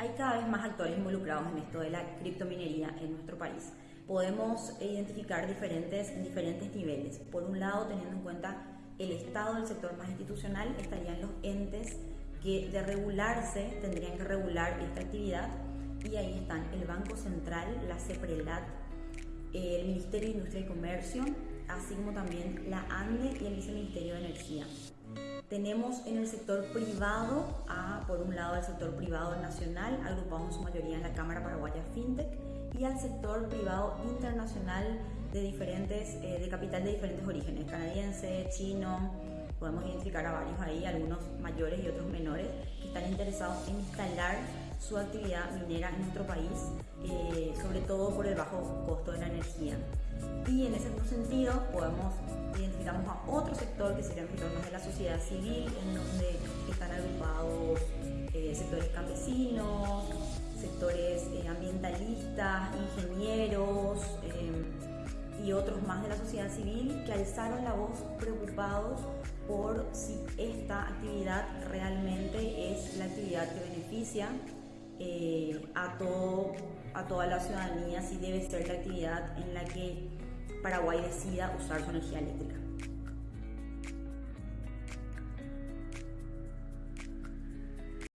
Hay cada vez más actores involucrados en esto de la criptominería en nuestro país. Podemos identificar diferentes, en diferentes niveles. Por un lado, teniendo en cuenta el estado del sector más institucional, estarían los entes que de regularse tendrían que regular esta actividad y ahí están el Banco Central, la CEPRELAT, el Ministerio de Industria y Comercio, así como también la ANDE y el Viceministerio de Energía. Tenemos en el sector privado, a, por un lado el sector privado nacional, agrupado en su mayoría en la Cámara Paraguaya FinTech, y al sector privado internacional de, diferentes, eh, de capital de diferentes orígenes, canadiense, chino, podemos identificar a varios ahí, algunos mayores y otros menores, que están interesados en instalar su actividad minera en nuestro país, eh, sobre todo por el bajo costo de la energía. Y en ese sentido podemos identificamos a otro sector que sería el sector más de la sociedad civil, en donde están agrupados eh, sectores campesinos, sectores eh, ambientalistas, ingenieros eh, y otros más de la sociedad civil que alzaron la voz preocupados por si esta actividad realmente es la actividad que beneficia a, todo, a toda la ciudadanía, si debe ser la actividad en la que Paraguay decida usar su energía eléctrica.